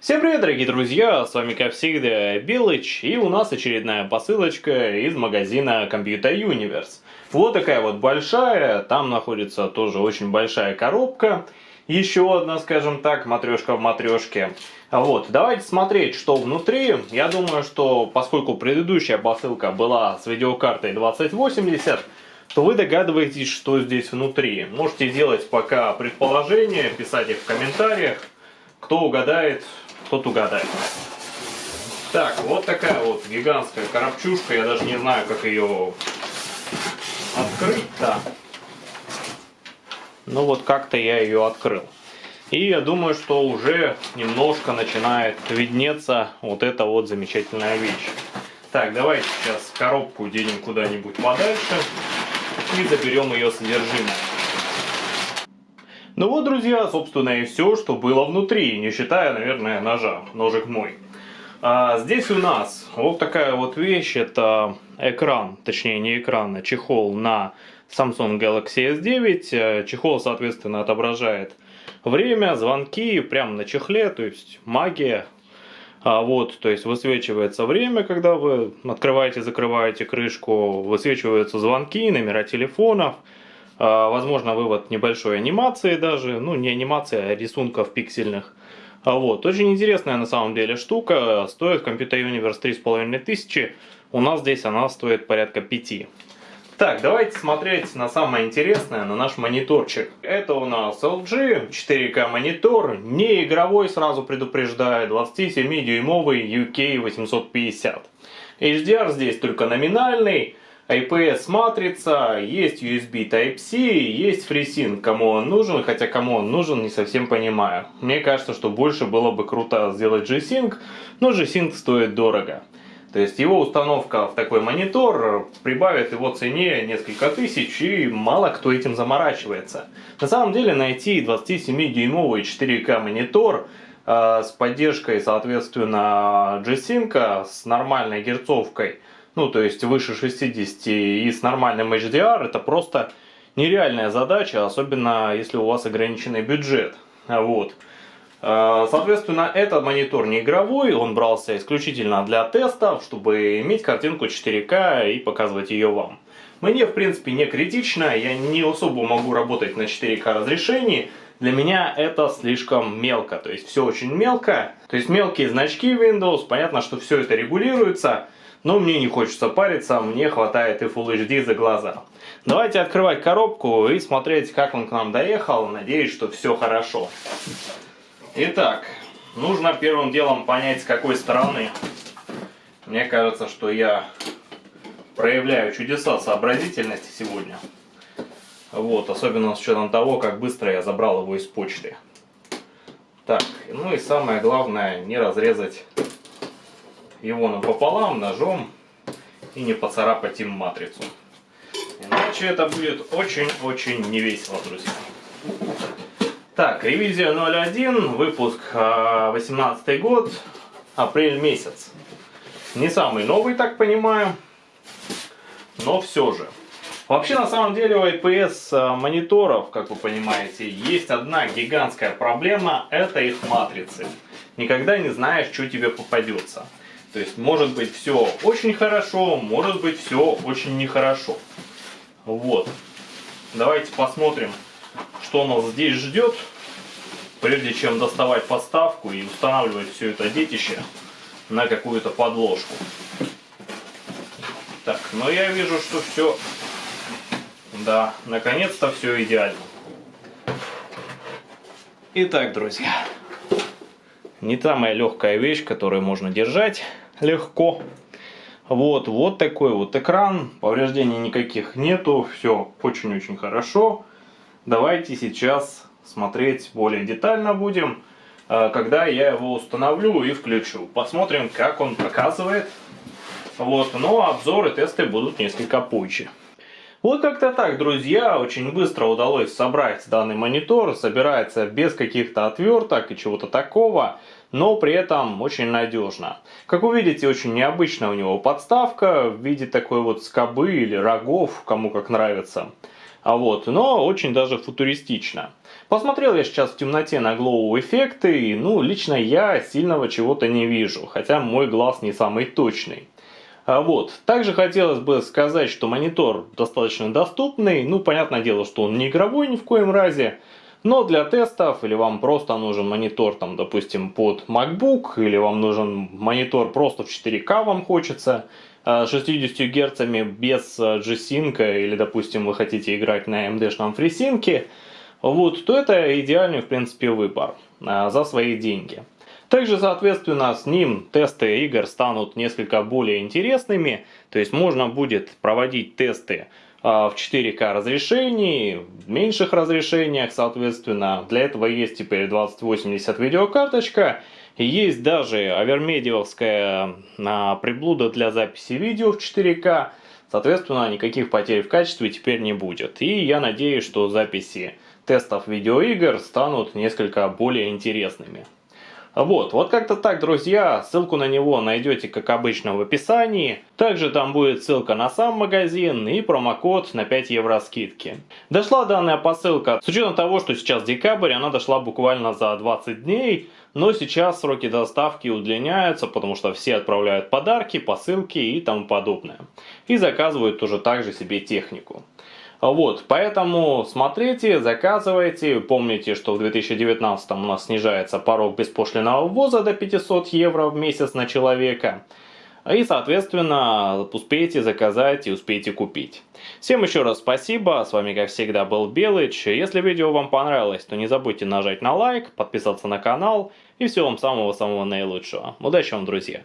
Всем привет, дорогие друзья, с вами как всегда Белыч, и у нас очередная посылочка из магазина Computer Universe. Вот такая вот большая, там находится тоже очень большая коробка, еще одна, скажем так, матрешка в матрешке. Вот, давайте смотреть, что внутри. Я думаю, что поскольку предыдущая посылка была с видеокартой 2080, то вы догадываетесь, что здесь внутри. Можете делать пока предположения, писать их в комментариях. Кто угадает, тот угадает. Так, вот такая вот гигантская коробчушка. Я даже не знаю, как ее открыть-то. Ну вот как-то я ее открыл. И я думаю, что уже немножко начинает виднеться вот эта вот замечательная вещь. Так, давайте сейчас коробку денем куда-нибудь подальше и заберем ее содержимое. Ну вот, друзья, собственно и все, что было внутри, не считая, наверное, ножа, ножик мой. А здесь у нас вот такая вот вещь, это экран, точнее не экран, а чехол на Samsung Galaxy S9. Чехол, соответственно, отображает время, звонки, прямо на чехле, то есть магия. А вот, то есть высвечивается время, когда вы открываете, закрываете крышку, высвечиваются звонки, номера телефонов, возможно, вывод небольшой анимации даже, ну не анимация, а рисунков пиксельных. А вот, очень интересная на самом деле штука, стоит Computer Universe 3500, у нас здесь она стоит порядка 5. Так, давайте смотреть на самое интересное, на наш мониторчик. Это у нас LG 4K монитор, не игровой, сразу предупреждаю, 27-дюймовый UK 850. HDR здесь только номинальный, IPS матрица, есть USB Type-C, есть FreeSync, кому он нужен, хотя кому он нужен, не совсем понимаю. Мне кажется, что больше было бы круто сделать G-Sync, но G-Sync стоит дорого. То есть его установка в такой монитор прибавит его цене несколько тысяч, и мало кто этим заморачивается. На самом деле найти 27-дюймовый 4К монитор э, с поддержкой, соответственно, G-Sync с нормальной герцовкой – ну то есть выше 60 и с нормальным HDR, это просто нереальная задача, особенно если у вас ограниченный бюджет. Вот. А, соответственно, этот монитор не игровой, он брался исключительно для тестов, чтобы иметь картинку 4К и показывать ее вам. Мне, в принципе, не критично, я не особо могу работать на 4К разрешении, для меня это слишком мелко, то есть все очень мелко. То есть мелкие значки Windows, понятно, что все это регулируется, но мне не хочется париться, мне хватает и Full HD за глаза. Давайте открывать коробку и смотреть, как он к нам доехал. Надеюсь, что все хорошо. Итак, нужно первым делом понять, с какой стороны. Мне кажется, что я проявляю чудеса сообразительности сегодня. Вот, особенно с учетом того, как быстро я забрал его из почты. Так, ну и самое главное, не разрезать его напополам ножом и не поцарапать им матрицу. Иначе это будет очень-очень невесело, друзья. Так, ревизия 01, выпуск 18 а, год, апрель месяц. Не самый новый, так понимаю, но все же. Вообще, на самом деле, у IPS а, мониторов, как вы понимаете, есть одна гигантская проблема, это их матрицы. Никогда не знаешь, что тебе попадется. То есть может быть все очень хорошо, может быть все очень нехорошо. Вот. Давайте посмотрим, что нас здесь ждет, прежде чем доставать подставку и устанавливать все это детище на какую-то подложку. Так, но я вижу, что все, да, наконец-то все идеально. Итак, друзья, не самая легкая вещь, которую можно держать легко. Вот, вот такой вот экран, повреждений никаких нету, все очень-очень хорошо. Давайте сейчас смотреть более детально будем, э, когда я его установлю и включу. Посмотрим, как он показывает. Вот, но обзоры, тесты будут несколько позже. Вот как-то так, друзья, очень быстро удалось собрать данный монитор, собирается без каких-то отверток и чего-то такого но при этом очень надежно. Как вы видите, очень необычная у него подставка в виде такой вот скобы или рогов, кому как нравится. А вот, но очень даже футуристично. Посмотрел я сейчас в темноте на глоу эффекты, и ну, лично я сильного чего-то не вижу, хотя мой глаз не самый точный. А вот. Также хотелось бы сказать, что монитор достаточно доступный. Ну, понятное дело, что он не игровой ни в коем разе. Но для тестов, или вам просто нужен монитор, там, допустим, под MacBook, или вам нужен монитор просто в 4К вам хочется, 60 Гц без G-Sync, или, допустим, вы хотите играть на AMD-шном FreeSync, вот, то это идеальный, в принципе, выбор а, за свои деньги. Также, соответственно, с ним тесты игр станут несколько более интересными, то есть можно будет проводить тесты а, в 4К разрешении, в меньших разрешениях, соответственно. Для этого есть теперь 2080 видеокарточка. Есть даже авермедиевская а, приблуда для записи видео в 4К. Соответственно, никаких потерь в качестве теперь не будет. И я надеюсь, что записи тестов видеоигр станут несколько более интересными. Вот, вот как-то так, друзья. Ссылку на него найдете, как обычно, в описании. Также там будет ссылка на сам магазин и промокод на 5 евро скидки. Дошла данная посылка, с учетом того, что сейчас декабрь, она дошла буквально за 20 дней. Но сейчас сроки доставки удлиняются, потому что все отправляют подарки, посылки и тому подобное. И заказывают тоже также себе технику. Вот, поэтому смотрите, заказывайте. Помните, что в 2019 у нас снижается порог беспошлиного ввоза до 500 евро в месяц на человека. И, соответственно, успейте заказать и успейте купить. Всем еще раз спасибо, с вами как всегда был Белыч. Если видео вам понравилось, то не забудьте нажать на лайк, подписаться на канал и всего вам самого-самого наилучшего. Удачи вам, друзья!